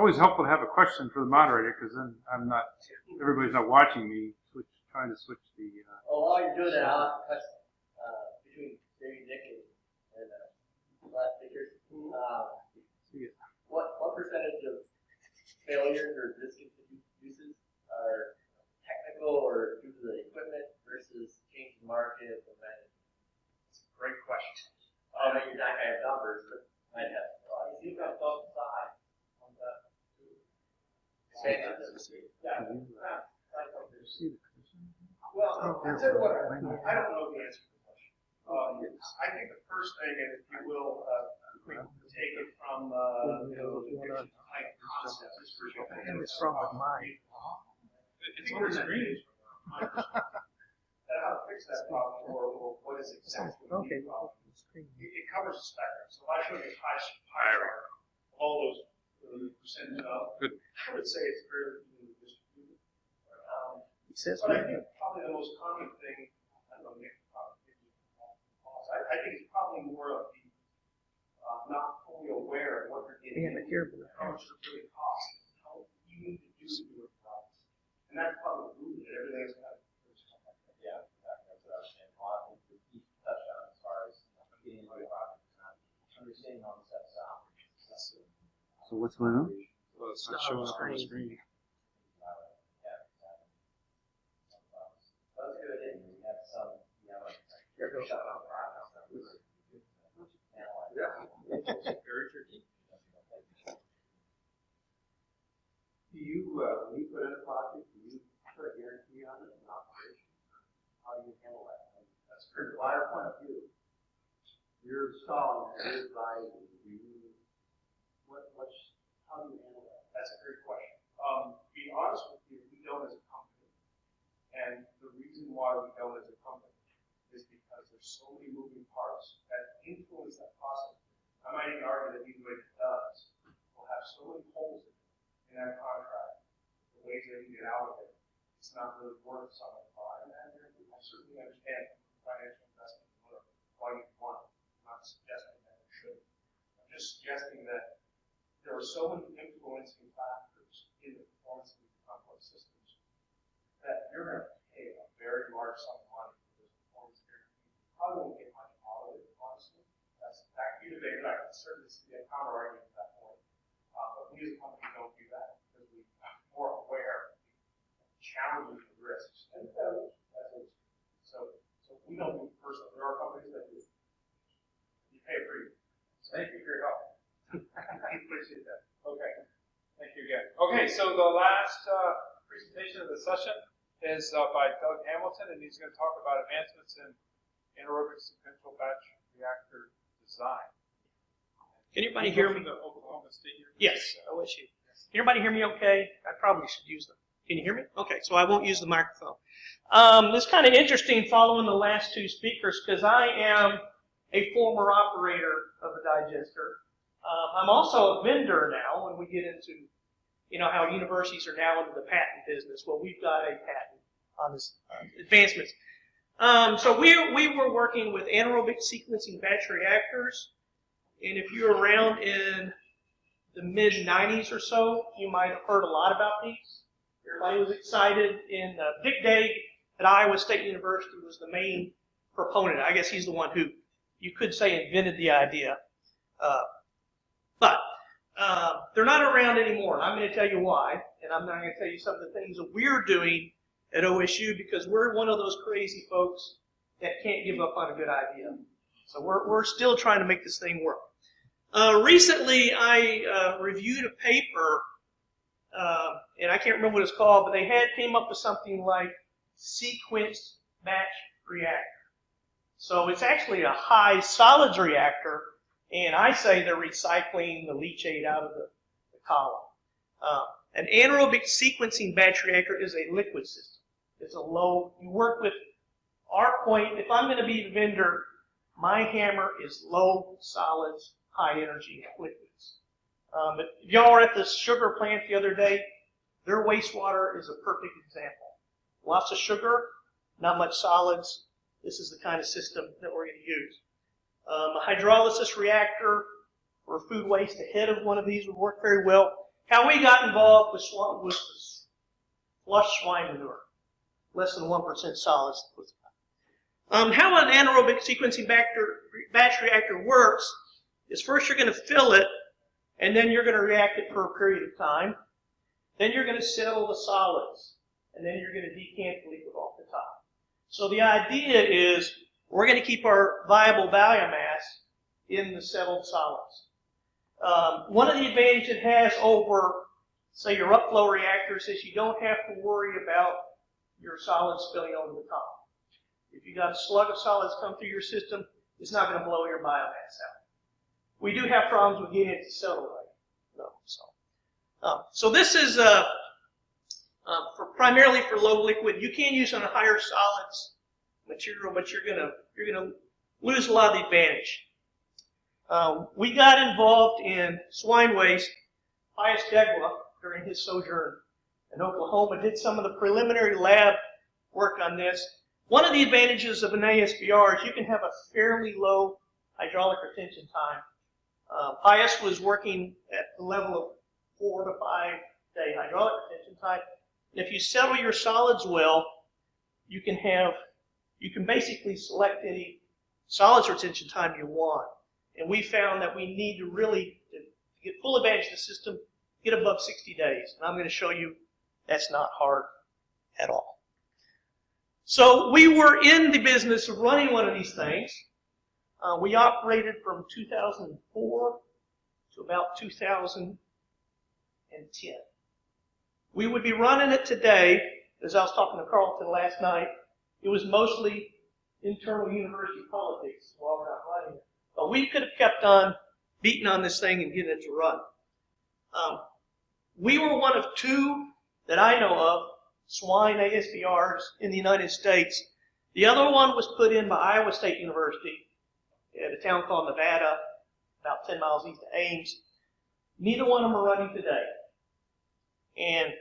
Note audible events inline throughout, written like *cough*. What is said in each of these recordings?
always helpful to have a question for the moderator, because then I'm not, everybody's not watching me, switch, trying to switch the, uh, Well, while you're doing that, I'll ask a question, uh, between maybe Nick and, and, uh, last speaker. Uh, what, what percentage of failures or discontinued uses are technical or due to the equipment versus change in market or management? Great question. I know you're not gonna have numbers, but might have. Well, you got both sides on that. Say Yeah. that. Yeah. Can you, uh, Right. see the question? Well, I don't know the answer to the question. I think the first thing, if you will, take it from, the is it's on the screen. And how to fix that problem, or, or what is exactly the Okay. problem. It, covers the spectrum, so if I show you a pie chart, all those, uh, Good. I would say it's fairly evenly distributed. Um, He says, But I think probably the most common thing, I don't know, Nick, probably, give you pause. I, I think it's probably more of the, uh, not fully aware of what you're getting. Yeah, but into, How much it really costs, how you need to do to do it right. And that's probably the root of it, everything's got. Yeah, that's what I was saying. Well, I think the key touch on as far as getting into the project, is not understanding all the steps out. so what's going on? Well, it's not showing up on the screen. That's good, and we have some, you know, like. There it goes. shut off process that we would analyze. Very tricky. Do you, uh, when you put in a project, do you put a guarantee on it in operation? How do you handle that? That's from our point of view. You're installing, you're advising, do you, what, what's, how do you handle that? That's a great question. Um, to be honest with you, we don't as a company. And the reason why we don't as a company is because there's so many moving parts that influence that process. I might even argue that even if it does, will have so many holes in it, in that contract, the ways that you get out of it, it's not really worth someone buying that. I certainly understand financial investment, why you want it. I'm not suggesting that it should. I'm just suggesting that there are so many influencing factors in the performance of these complex systems that you're going to very large sum of money for this performance guarantee. You Probably won't get much out of it, honestly. That's that can be debated. I can certainly see a counter argument to that point. Uh, but we as a company don't do that because we are more aware of the challenges and risks. And that's what, so, so we don't do it personally. There are companies that do. You pay for it. Thank you for your help. *laughs* I appreciate that. Okay, thank you again. Okay, so the last uh, presentation of the session is uh, by Doug Hamilton, and he's going to talk about advancements in anaerobic sequential batch reactor design. Can anybody hear me? From the Oklahoma State University. Yes, OSU. Can anybody hear me okay? I probably should use them. Can you hear me? Okay, so I won't use the microphone. Um, it's kind of interesting following the last two speakers because I am a former operator of a digester. Um, I'm also a vendor now when we get into, you know, how universities are now into the patent business. Well, we've got a patent on this advancements. Um, so we, we were working with anaerobic sequencing batch reactors. And if you're around in the mid 90s or so, you might have heard a lot about these. Everybody was excited. And uh, Dick Dague at Iowa State University was the main proponent. I guess he's the one who, you could say, invented the idea. Uh, but uh, they're not around anymore. And I'm going to tell you why. And I'm going to tell you some of the things that we're doing at OSU because we're one of those crazy folks that can't give up on a good idea. So we're, we're still trying to make this thing work. Uh, recently, I uh, reviewed a paper, uh, and I can't remember what it's called, but they had came up with something like sequence batch reactor. So it's actually a high solids reactor, and I say they're recycling the leachate out of the, the column. Uh, an anaerobic sequencing batch reactor is a liquid system. It's a low. You work with our point. If I'm going to be the vendor, my hammer is low solids, high energy liquids. Um, but if y'all were at the sugar plant the other day, their wastewater is a perfect example. Lots of sugar, not much solids. This is the kind of system that we're going to use. Um, a hydrolysis reactor or food waste ahead of one of these would work very well. how we got involved with swine, with flush swine manure, less than 1% solids. Um, how an anaerobic sequencing batch reactor works is first you're going to fill it, and then you're going to react it for a period of time. Then you're going to settle the solids, and then you're going to decant the liquid off the top. So the idea is we're going to keep our viable biomass in the settled solids. Um, one of the advantages it has over, say, your upflow reactors is you don't have to worry about your solids spilling over the top. If you got a slug of solids come through your system, it's not going to blow your biomass out. We do have problems with getting it to settle right, though. So, um, so this is uh, uh, for primarily for low liquid. You can use on higher solids material, but you're gonna you're gonna lose a lot of the advantage. Um, we got involved in swine waste. Pius Ndegwa, during his sojourn in Oklahoma, did some of the preliminary lab work on this. One of the advantages of an ASBR is you can have a fairly low hydraulic retention time. Uh, Pius was working at the level of four to five day hydraulic retention time. And if you settle your solids well, you can have, you can basically select any solids retention time you want. And we found that we need to really, to get full advantage of the system, get above 60 days. And I'm going to show you that's not hard at all. So we were in the business of running one of these things. Uh, we operated from 2004 to about 2010. We would be running it today, as I was talking to Carlton last night, it was mostly internal university politics while we're not running it. But we could have kept on beating on this thing and getting it to run. Um, we were one of two that I know of swine ASBRs in the United States. The other one was put in by Iowa State University at a town called Nevada, about 10 miles east of Ames. Neither one of them are running today. And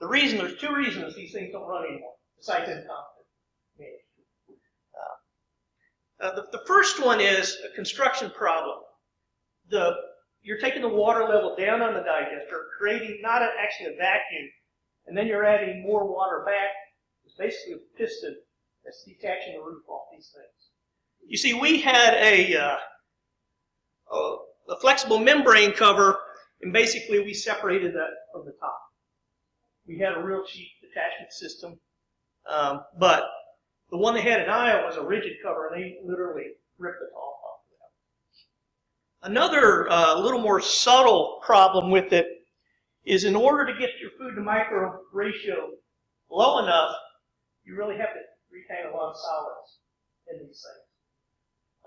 the reason, there's two reasons these things don't run anymore, besides incompetent management. Uh, the, the first one is a construction problem. The, you're taking the water level down on the digester, creating not a, actually a vacuum, and then you're adding more water back. It's basically a piston that's detaching the roof off these things. You see, we had a, uh, a, a flexible membrane cover, and basically we separated that from the top. We had a real cheap detachment system, um, but the one they had in Iowa was a rigid cover, and they literally ripped the top off of that. Another uh, little more subtle problem with it is in order to get your food to micro ratio low enough, you really have to retain a lot of solids in these things.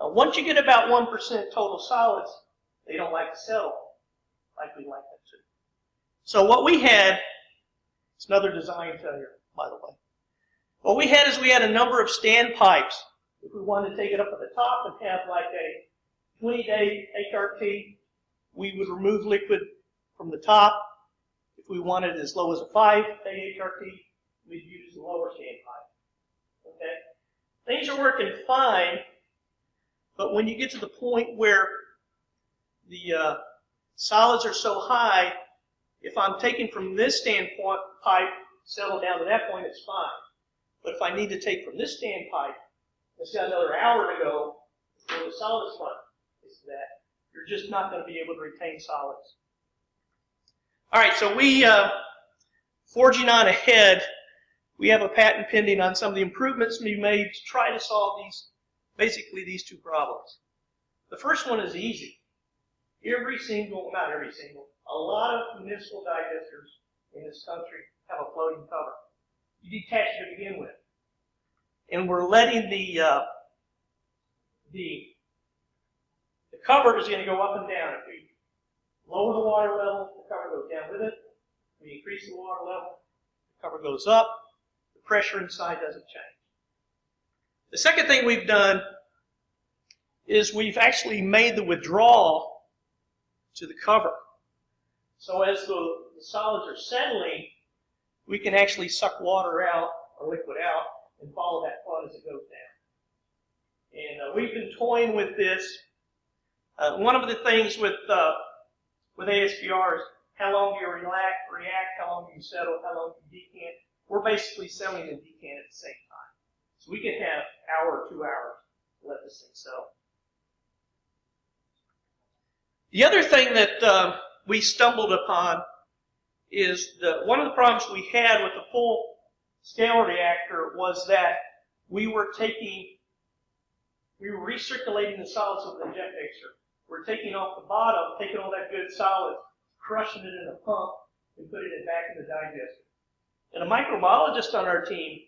Uh, once you get about 1% total solids, they don't like to settle like we like them to. So what we had, it's another design failure, by the way. What we had is we had a number of standpipes. If we wanted to take it up at the top and have like a 20-day HRT, we would remove liquid from the top. If we wanted as low as a 5-day HRT, we'd use the lower standpipe. Okay? Things are working fine but when you get to the point where the uh, solids are so high, if I'm taking from this standpoint pipe, settle down to that point, it's fine. But if I need to take from this standpipe, it's got another hour to go before the solids run. It's that. You're just not going to be able to retain solids. All right, so we, uh, forging on ahead, we have a patent pending on some of the improvements we made to try to solve these basically these two problems. The first one is easy. Every single, not every single, a lot of municipal digesters in this country have a floating cover. You detach it to begin with. And we're letting the, uh, the, the cover is going to go up and down. If we lower the water level, the cover goes down with it. If we increase the water level, the cover goes up. The pressure inside doesn't change. The second thing we've done is we've actually made the withdrawal to the cover. So as the, the solids are settling, we can actually suck water out or liquid out and follow that flow as it goes down. And uh, we've been toying with this. Uh, one of the things with uh, with ASBR is how long do you react, react, how long do you settle, how long do you decant. We're basically selling and decant at the same time. So we can have hour or two hours to let this thing settle. The other thing that uh, we stumbled upon is the one of the problems we had with the full scale reactor was that we were taking, we were recirculating the solids with the jet mixer. We're taking off the bottom, taking all that good solid, crushing it in a pump, and putting it back in the digester. And a microbiologist on our team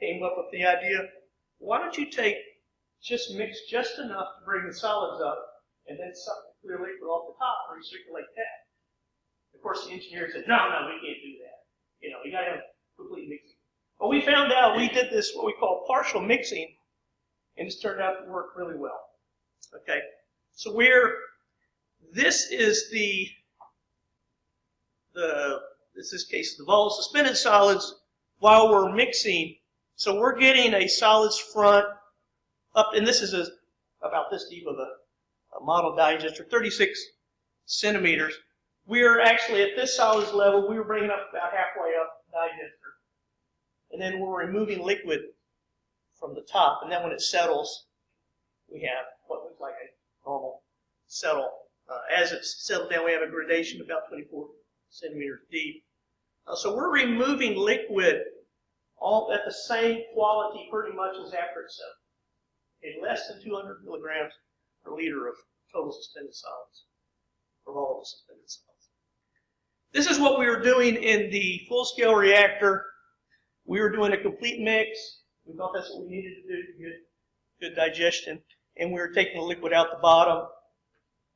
came up with the idea, why don't you take, just mix just enough to bring the solids up, and then suck the clear liquid off the top and recirculate that. Of course, the engineer said, no, no, we can't do that. You know, you gotta have complete mixing. But we found out we did this, what we call partial mixing, and it's turned out to work really well. Okay? So we're, this is the, the, this is case of the volatile suspended solids while we're mixing. So we're getting a solids front up, and this is a, about this deep of a, a model digester, 36 centimeters. We're actually at this solids level, we were bringing up about halfway up the digester. And then we're removing liquid from the top, and then when it settles, we have what looks like a normal settle. Uh, as it's settled down, we have a gradation about 24 centimeters deep. Uh, so we're removing liquid all at the same quality pretty much as after it's settled. Okay, less than 200 milligrams per liter of total suspended solids, or volatile suspended solids. This is what we were doing in the full-scale reactor. We were doing a complete mix. We thought that's what we needed to do to get good digestion. And we were taking the liquid out the bottom.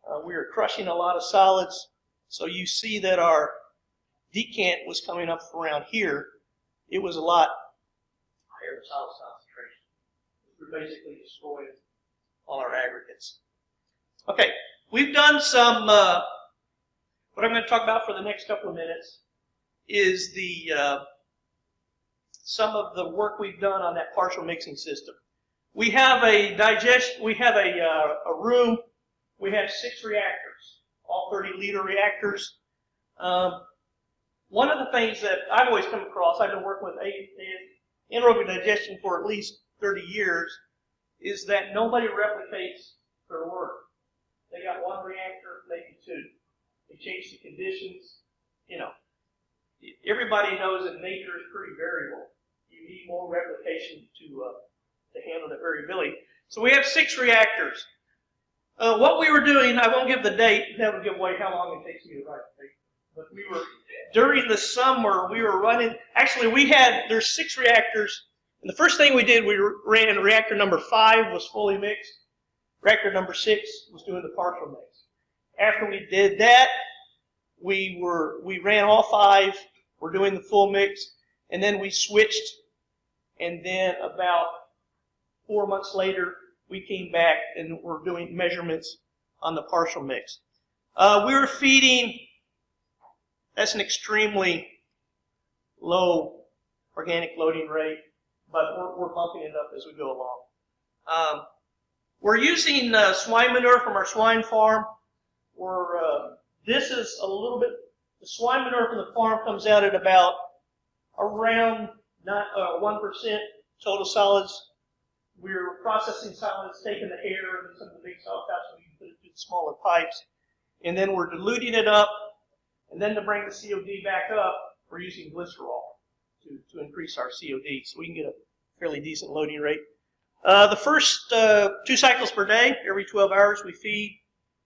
Uh, we were crushing a lot of solids. So you see that our decant was coming up around here. It was a lot higher solid concentration. We're basically destroying all our aggregates. Okay, we've done some, uh, what I'm going to talk about for the next couple of minutes is the, uh, some of the work we've done on that partial mixing system. We have a digest, we have a, uh, a room, we have six reactors, all 30 liter reactors. Um, one of the things that I've always come across, I've been working with anaerobic digestion for at least 30 years, is that nobody replicates their work. They got one reactor, maybe two. Change the conditions. You know, everybody knows that nature is pretty variable. You need more replication to uh, to handle the variability. So we have six reactors. Uh, what we were doing, I won't give the date. That would give away how long it takes me to write the date. But we were during the summer. We were running. Actually, we had there's six reactors. And the first thing we did, we ran reactor number five was fully mixed. Reactor number six was doing the partial mix. After we did that, we were we ran all five. We're doing the full mix, and then we switched. And then about four months later, we came back and we're doing measurements on the partial mix. Uh, we were feeding. That's an extremely low organic loading rate, but we're, we're bumping it up as we go along. Um, we're using uh, swine manure from our swine farm. We're, uh, this is a little bit, the swine manure from the farm comes out at about around not, uh, 1% total solids. We're processing solids, taking the air and some of the big solids out so we can put it through the smaller pipes. And then we're diluting it up. And then to bring the COD back up, we're using glycerol to, to increase our COD so we can get a fairly decent loading rate. Uh, the first uh, two cycles per day, every 12 hours we feed,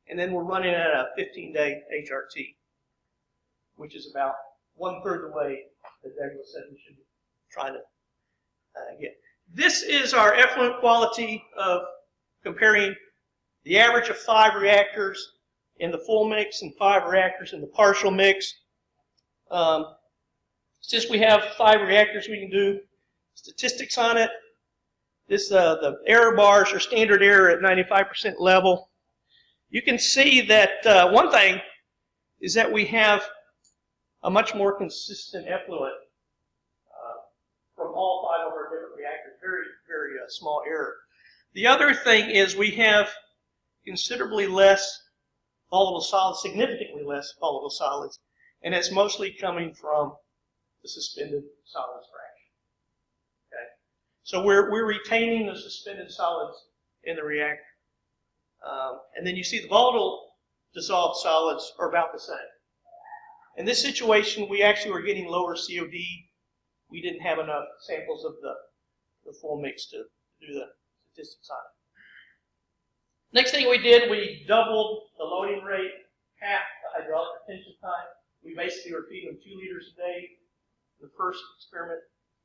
and then we're running at a 15-day HRT, which is about one-third the way that Douglas said we should trying to uh, get. This is our effluent quality of comparing the average of five reactors in the full mix and five reactors in the partial mix. Um, since we have five reactors, we can do statistics on it. This, uh, the error bars are standard error at 95% level. You can see that uh, one thing is that we have a much more consistent effluent uh, from all five of our different reactors. Very, very uh, small error. The other thing is we have considerably less volatile solids, significantly less volatile solids and it's mostly coming from the suspended solids fraction. Okay, so we're we're retaining the suspended solids in the reactor, um, and then you see the volatile dissolved solids are about the same. In this situation, we actually were getting lower COD. We didn't have enough samples of the the full mix to do the statistics on it. Next thing we did, we doubled the loading rate, half the hydraulic retention time. We basically were feeding them two liters a day in the first experiment,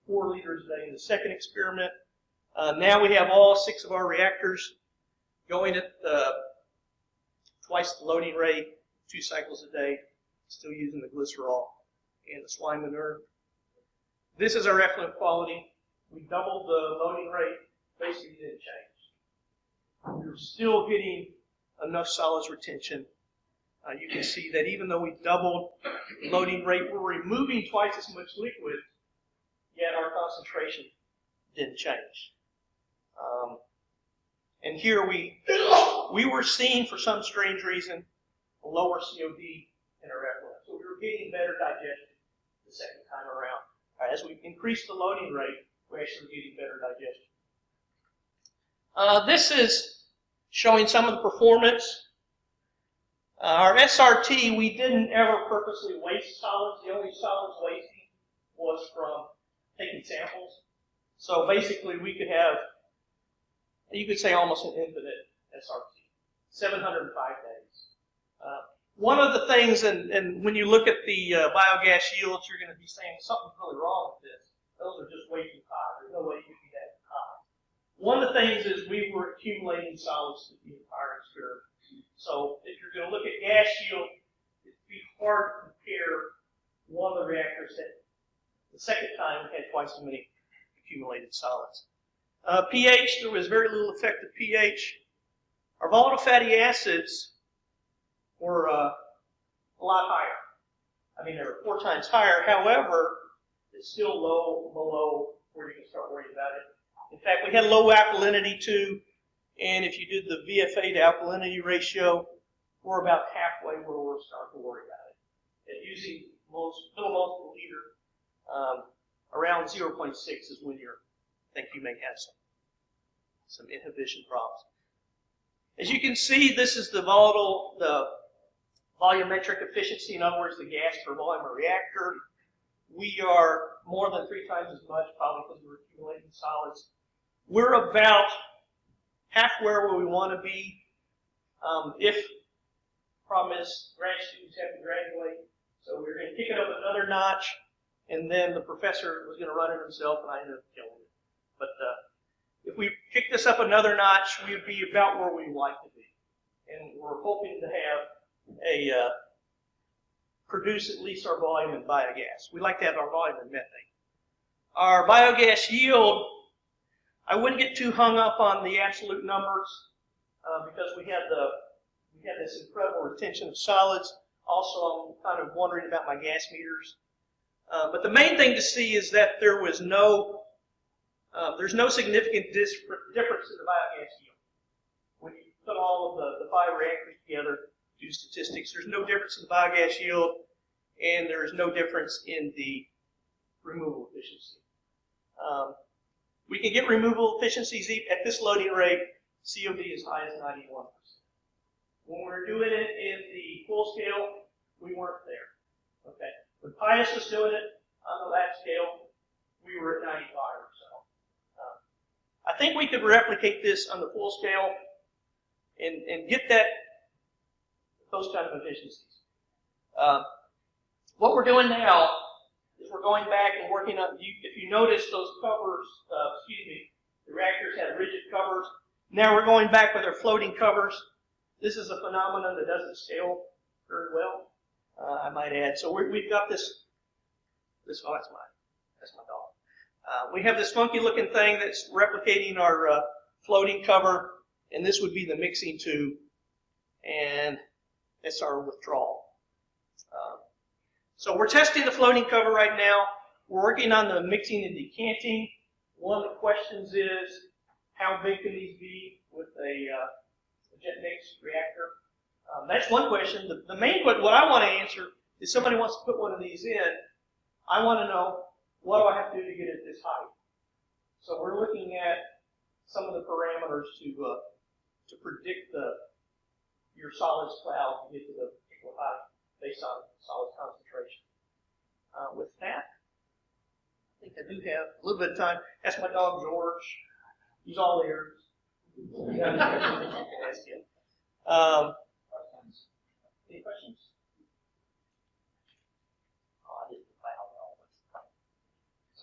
four liters a day in the second experiment. Uh, now we have all six of our reactors going at twice the loading rate, two cycles a day, still using the glycerol and the swine manure. This is our effluent quality. We doubled the loading rate, basically didn't change. We're still getting enough solids retention. Uh, you can see that even though we doubled loading rate, we're removing twice as much liquid, yet our concentration didn't change. Um, and here we we were seeing, for some strange reason, a lower COD in our effluent. So we were getting better digestion the second time around. As we increased the loading rate, we're actually getting better digestion. Uh, this is showing some of the performance. Uh, our SRT, we didn't ever purposely waste solids. The only solids wasting was from taking samples. So basically, we could have, you could say almost an infinite SRT, 705 days. Uh, one of the things, and, and when you look at the uh, biogas yields, you're going to be saying something's really wrong with this. Those are just way too high. There's no way you can be that high. One of the things is we were accumulating solids through the entire experiment. So if you're going to look at gas yield, it'd be hard to compare one of the reactors that the second time had twice as many accumulated solids. Uh, pH, there was very little effect of pH. Our volatile fatty acids were uh, a lot higher. I mean, they were four times higher. However, it's still low below where you can start worrying about it. In fact, we had low alkalinity too, and if you did the VFA to alkalinity ratio, we're about halfway where we're starting to worry about it. At using most millimoles per liter, um, around 0.6 is when you think you may have some some inhibition problems. As you can see, this is the volatile, the volumetric efficiency, in other words, the gas per volume of reactor. We are more than three times as much, probably because we're accumulating solids. We're about half where we want to be. Um, if problem is grad students have to graduate, so we're going to kick it up another notch, and then the professor was going to run it himself, and I ended up killing it. But uh, if we kick this up another notch, we would be about where we'd like to be, and we're hoping to have a uh, produce at least our volume in biogas. We like to have our volume in methane. Our biogas yield, I wouldn't get too hung up on the absolute numbers uh, because we had the we had this incredible retention of solids. Also, I'm kind of wondering about my gas meters. Uh, but the main thing to see is that there was no uh, there's no significant difference in the biogas yield. When you put all of the, the five reactors together, do statistics, there's no difference in the biogas yield, and there is no difference in the removal efficiency. Um, we can get removal efficiencies at this loading rate, COD as high as 91%. When we were doing it in the full scale, we weren't there. Okay. When Pius was doing it on the lab scale, we were at 95 or so. Um, I think we could replicate this on the full scale and, and get that those kind of efficiencies. Um, what we're doing now is we're going back and working on. You, if you notice, those covers, uh, excuse me, the reactors had rigid covers. Now we're going back with our floating covers. This is a phenomenon that doesn't scale very well, uh, I might add. So we have got this. This oh, that's my that's my dog. Uh, we have this funky looking thing that's replicating our uh, floating cover, and this would be the mixing tube, and that's our withdrawal. Um, so we're testing the floating cover right now. We're working on the mixing and decanting. One of the questions is, how big can these be with a, uh, jet mix reactor? Um, that's one question. The, the main question, what I want to answer is somebody wants to put one of these in, I want to know what do I have to do to get it this height. So we're looking at some of the parameters to uh, to predict the your solids cloud to get to the particular height based on solid concentration. Uh, with that, I think I do have a little bit of time. That's my dog George. He's all ears. You got any questions, *laughs* you can ask him. Um, any questions? Oh, I didn't file all this.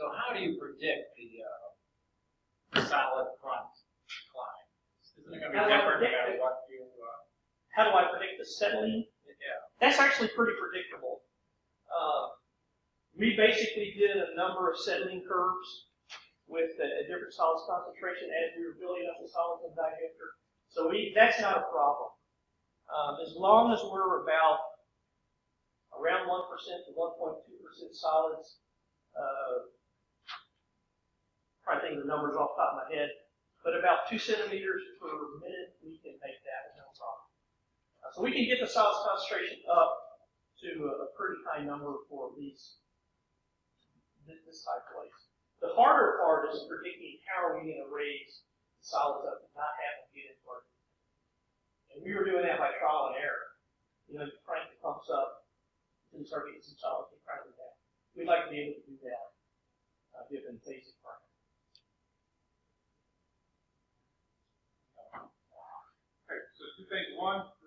So how do you predict the, uh, solid front climb? Isn't it How do be I different no matter what you, uh, How do I predict the settling? yeah, That's actually pretty predictable. Uh, we basically did a number of settling curves with a, a different solids concentration as we were building up the solids in digester. So we, that's not a problem. Um, as long as we're about around 1% to 1.2% solids, uh, to think the numbers off the top of my head, but about two centimeters per minute, we can make that no problem. So we can get the solids concentration up to a, pretty high number for these this, this type of place. The harder part is predicting how are we going to raise the solids up and not have them get into our and we were doing that by trial and error. You know, you crank the pumps up and start getting some solids and crank them down. We'd like to be able to do that, uh, given basic Phase 1